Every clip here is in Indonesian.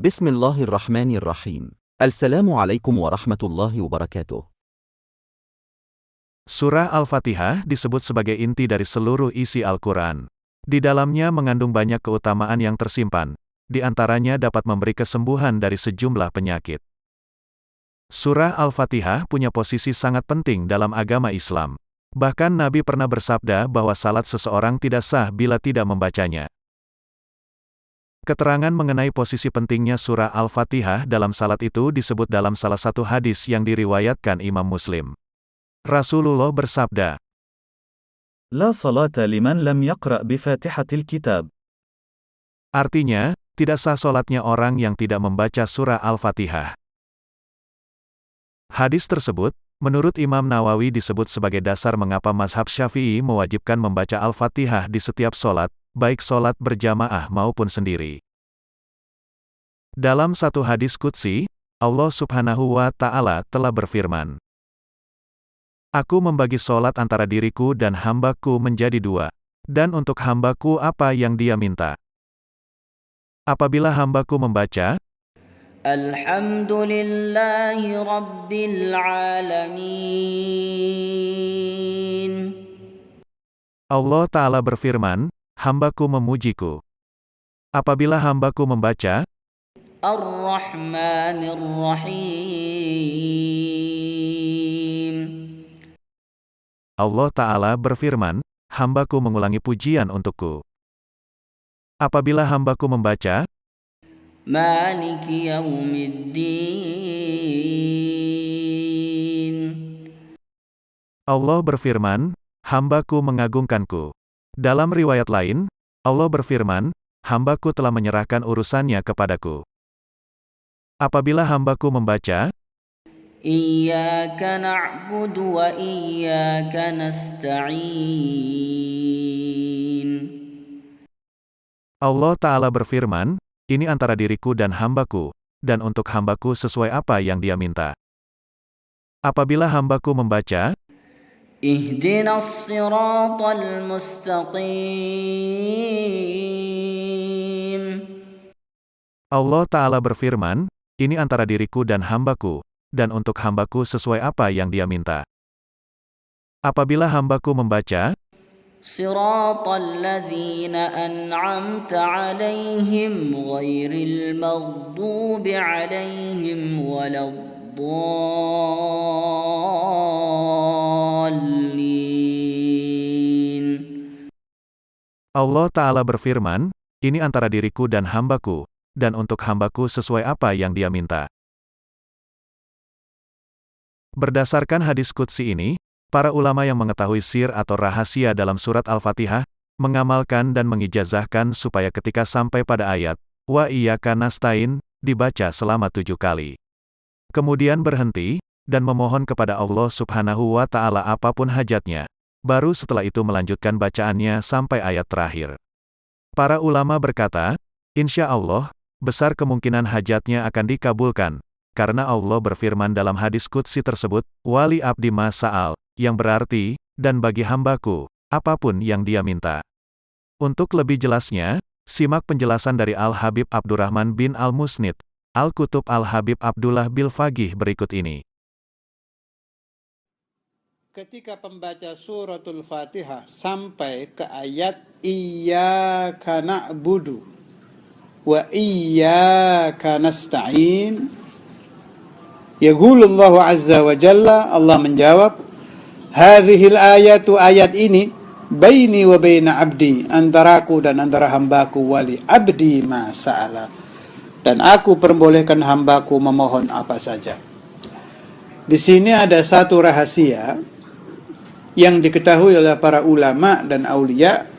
بسم الله الرحمن الرحيم السلام عليكم ورحمة الله وبركاته Surah Al-Fatihah disebut sebagai inti dari seluruh isi Al-Quran. Di dalamnya mengandung banyak keutamaan yang tersimpan, di antaranya dapat memberi kesembuhan dari sejumlah penyakit. Surah Al-Fatihah punya posisi sangat penting dalam agama Islam. Bahkan Nabi pernah bersabda bahwa salat seseorang tidak sah bila tidak membacanya. Keterangan mengenai posisi pentingnya surah Al-Fatihah dalam salat itu disebut dalam salah satu hadis yang diriwayatkan Imam Muslim. Rasulullah bersabda, La salata liman lam yaqra' bifatihatil kitab. Artinya, tidak sah solatnya orang yang tidak membaca surah Al-Fatihah. Hadis tersebut, menurut Imam Nawawi disebut sebagai dasar mengapa mazhab syafi'i mewajibkan membaca Al-Fatihah di setiap solat, baik solat berjamaah maupun sendiri. Dalam satu hadis Qudsi, Allah subhanahu wa ta'ala telah berfirman, Aku membagi solat antara diriku dan hambaku menjadi dua. Dan untuk hambaku apa yang dia minta. Apabila hambaku membaca, Alhamdulillahi Rabbil Alamin Allah Ta'ala berfirman, hambaku memujiku. Apabila hambaku membaca, Ar-Rahmanir Rahim Allah Ta'ala berfirman, hambaku mengulangi pujian untukku. Apabila hambaku membaca, Maliki Yaumiddin Allah berfirman, hambaku mengagungkanku. Dalam riwayat lain, Allah berfirman, hambaku telah menyerahkan urusannya kepadaku. Apabila hambaku membaca, Iyyaka na'budu wa iyyaka nasta'in Allah Ta'ala berfirman, ini antara diriku dan hambaku, dan untuk hambaku sesuai apa yang dia minta. Apabila hambaku membaca, Allah Ta'ala berfirman, ini antara diriku dan hambaku, dan untuk hambaku sesuai apa yang dia minta. Apabila hambaku membaca, صراط الذين أنعمت عليهم غير المغضوب عليهم ولا الضالين Allah Ta'ala berfirman, ini antara diriku dan hambaku, dan untuk hambaku sesuai apa yang dia minta. Berdasarkan hadis Qudsi ini, para ulama yang mengetahui sir atau rahasia dalam surat Al-Fatihah, mengamalkan dan mengijazahkan supaya ketika sampai pada ayat, Wa iyyaka nasta'in, dibaca selama tujuh kali. Kemudian berhenti, dan memohon kepada Allah subhanahu wa ta'ala apa pun hajatnya. Baru setelah itu melanjutkan bacaannya sampai ayat terakhir. Para ulama berkata, Insya Allah, besar kemungkinan hajatnya akan dikabulkan, karena Allah berfirman dalam hadis Qudsi tersebut, Wali abdi masa'al, yang berarti, dan bagi hambaku, apa pun yang dia minta. Untuk lebih jelasnya, simak penjelasan dari Al-Habib Abdurrahman bin Al-Musnid, Al-Kutub Al-Habib Abdullah Bil Fagih berikut ini. Ketika pembaca suratul Fatihah sampai ke ayat Iyyaka na'budu wa iyyaka nasta'in Yaqulullahu azza wa jalla Allah menjawab Hadhil ayatu ayat ini baini wa baina abdi antaraku dan antara hambaku wali abdi ma sa'ala. Dan aku perbolehkan hambaku memohon apa saja. Di sini ada satu rahasia yang diketahui oleh para ulama dan aulia.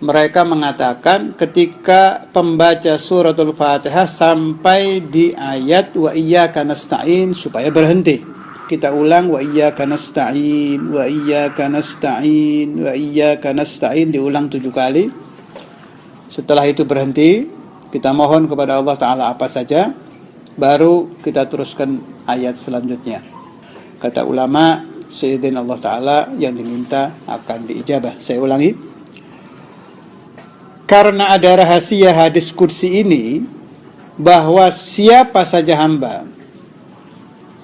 Mereka mengatakan ketika pembaca suratul fatihah sampai di ayat wa iyyaka nasta'in supaya berhenti kita ulang wa iyyaka nasta'in wa iyyaka nasta'in wa iyyaka nasta'in diulang tujuh kali setelah itu berhenti kita mohon kepada Allah taala apa saja baru kita teruskan ayat selanjutnya Kata ulama, seizin Allah Ta'ala yang diminta akan diijabah. Saya ulangi. Karena ada rahasia hadis kursi ini, bahwa siapa saja hamba,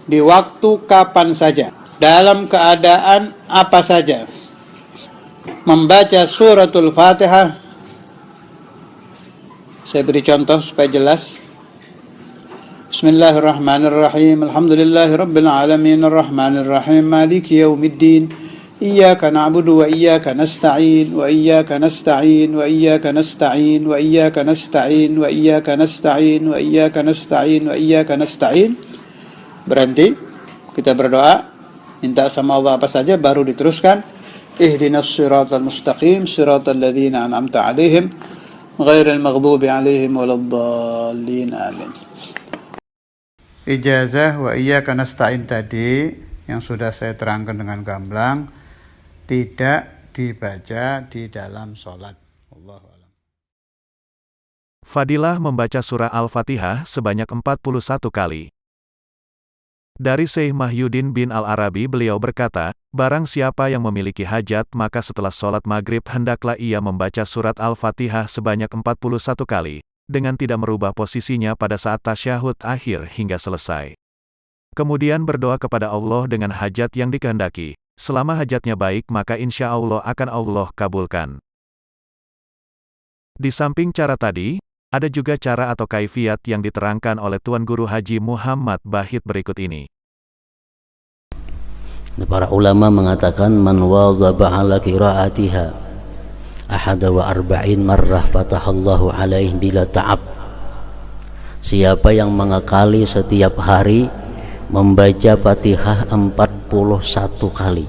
di waktu kapan saja, dalam keadaan apa saja, membaca suratul fatihah, saya beri contoh supaya jelas. Bismillahirrahmanirrahim. Alhamdulillahirabbil alamin arrahmanirrahim maliki yaumiddin. Iyyaka na'budu wa iyyaka nasta'in. Wa iyyaka nasta'in. Wa iyyaka nasta'in. Wa iyyaka nasta'in. Wa iyyaka Berhenti. Kita berdoa, minta sama Allah apa saja baru diteruskan. Ihdinas siratal mustaqim siratal ladzina an'amta 'alaihim ghairil maghdubi 'alaihim waladdallin. Amin. Ijazah wa iyyaka nasta'in tadi yang sudah saya terangkan dengan gamblang tidak dibaca di dalam sholat. Allahu a'lam. Fadilah membaca surah Al-Fatihah sebanyak 41 kali. Dari Syekh Mahyudin bin Al-Arabi beliau berkata, Barang siapa yang memiliki hajat maka setelah sholat maghrib hendaklah ia membaca surat Al-Fatihah sebanyak 41 kali, dengan tidak merubah posisinya pada saat tasyahud akhir hingga selesai. Kemudian berdoa kepada Allah dengan hajat yang dikehendaki. Selama hajatnya baik maka insya Allah akan Allah kabulkan. Di samping cara tadi, ada juga cara atau kaifiat yang diterangkan oleh Tuan Guru Haji Muhammad Bahit berikut ini. Para ulama mengatakan man wazaba ala qiraatiha ahada wa arba'in marrah fatahallahu alaih bila ta'ab Siapa yang mengakali setiap hari membaca Fatihah 41 kali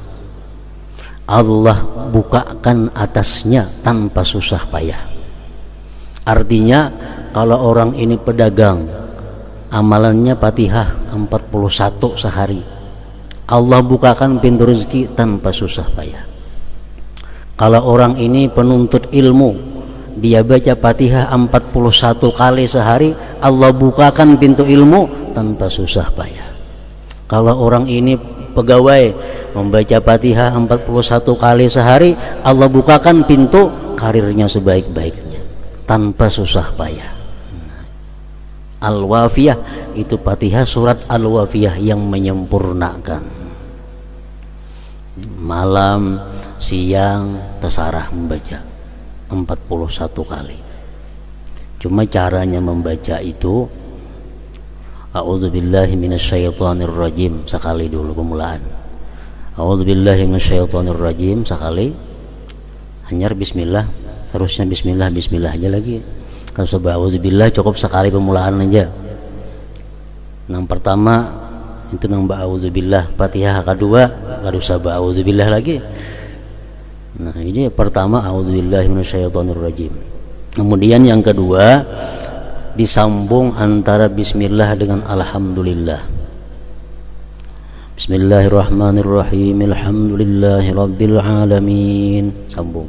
Allah bukakan atasnya tanpa susah payah Artinya kalau orang ini pedagang amalannya Fatihah 41 sehari. Allah bukakan pintu rezeki tanpa susah payah. Kalau orang ini penuntut ilmu dia baca Fatihah 41 kali sehari Allah bukakan pintu ilmu tanpa susah payah. Kalau orang ini pegawai membaca Fatihah 41 kali sehari Allah bukakan pintu karirnya sebaik-baiknya tanpa susah payah. Al-Wafiyah itu Fatihah surat Al-Wafiyah yang menyempurnakan. Malam siang terserah membaca. 41 kali. Cuma caranya membaca itu A'udzubillahi minasyaitonirrajim sekali dulu pemulaan A'udzubillahi minasyaitonirrajim sekali. Hanyar bismillah terusnya bismillah bismillah aja lagi kalau sebab A'udzubillah cukup sekali pemulaan aja yang pertama itu nang ba'udzubillah Fatihah kedua gak usah ba'udzubillah lagi Nah, ini pertama auzubillahi minasyaitonirrajim. Kemudian yang kedua disambung antara bismillah dengan alhamdulillah. Bismillahirrahmanirrahim. Alhamdulillahi rabbil alamin. Sambung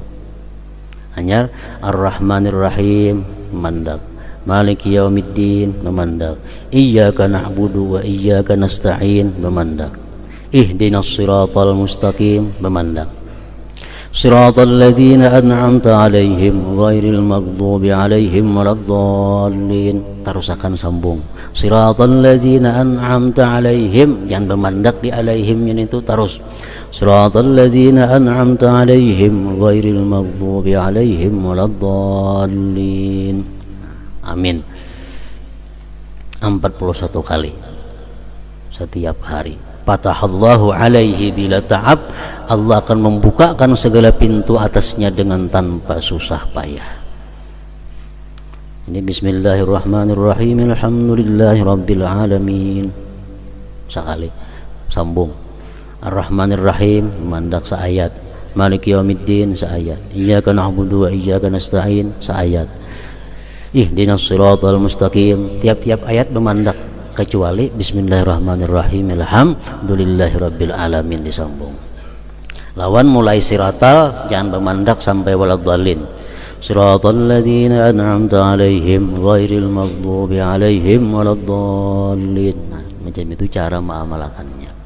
Hanya Ar-Rahmanirrahim mandak. Maliki yaumiddin memandak. Iyyaka na'budu wa iyyaka nasta'in memandak. Ihdinas siratal mustaqim memandak صراط الذين أنعمت عليهم غير المغضوب عليهم ولا الضالين terus akan sambung صراط الذين أنعمت عليهم jangan bermandak di alaihim ini itu terus صراط الذين أنعمت عليهم غير المغضوب عليهم ولا الضالين amin 41 kali setiap hari fatahallahu alaihi bila ta'ab Allah akan membukakan segala pintu atasnya dengan tanpa susah payah ini bismillahirrahmanirrahim alhamdulillahi rabbil alamin sekali sambung ar-rahmanirrahim mandak seayat malik yaumiddin seayat iyyaka na'budu wa iyyaka nasta'in seayat ihdinas siratal mustaqim. Tiap-tiap ayat memandak kecuali Bismillahirrahmanirrahim. Alhamdulillahirabbil alamin disambung. Lawan mulai siratal jangan memandak sampai waladhalin siratal ladzina an'amta alaihim ghairil maghdubi alaihim waladhalin nah, macam itu cara mengamalkannya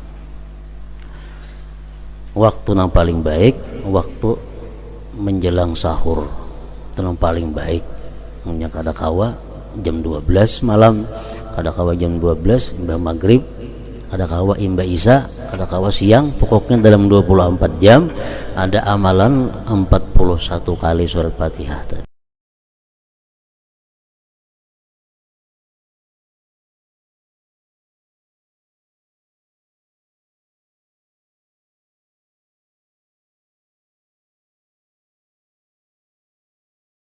waktu yang paling baik waktu menjelang sahur. Itu yang paling baik. Punya kada kawa jam 12 malam. Kada kawa jam 12 imbah maghrib. Kada kawa imbah isya kada kawa siang. Pokoknya dalam 24 jam ada amalan 41 kali surat fatihah